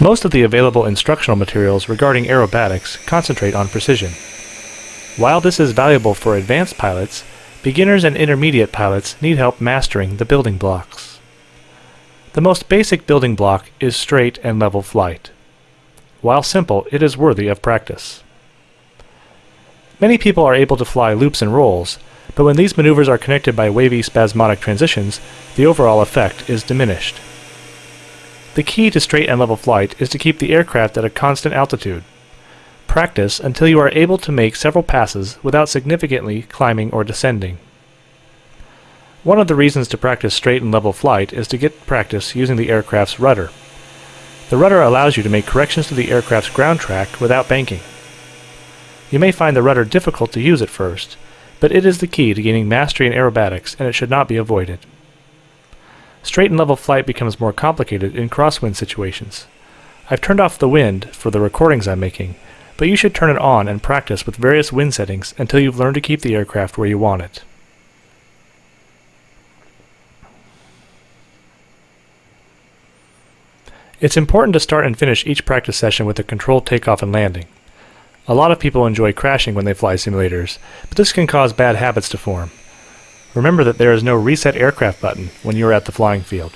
Most of the available instructional materials regarding aerobatics concentrate on precision. While this is valuable for advanced pilots, beginners and intermediate pilots need help mastering the building blocks. The most basic building block is straight and level flight. While simple, it is worthy of practice. Many people are able to fly loops and rolls, but when these maneuvers are connected by wavy spasmodic transitions, the overall effect is diminished. The key to straight and level flight is to keep the aircraft at a constant altitude. Practice until you are able to make several passes without significantly climbing or descending. One of the reasons to practice straight and level flight is to get practice using the aircraft's rudder. The rudder allows you to make corrections to the aircraft's ground track without banking. You may find the rudder difficult to use at first, but it is the key to gaining mastery in aerobatics and it should not be avoided. Straight and level flight becomes more complicated in crosswind situations. I've turned off the wind for the recordings I'm making, but you should turn it on and practice with various wind settings until you've learned to keep the aircraft where you want it. It's important to start and finish each practice session with a controlled takeoff and landing. A lot of people enjoy crashing when they fly simulators, but this can cause bad habits to form. Remember that there is no reset aircraft button when you are at the flying field.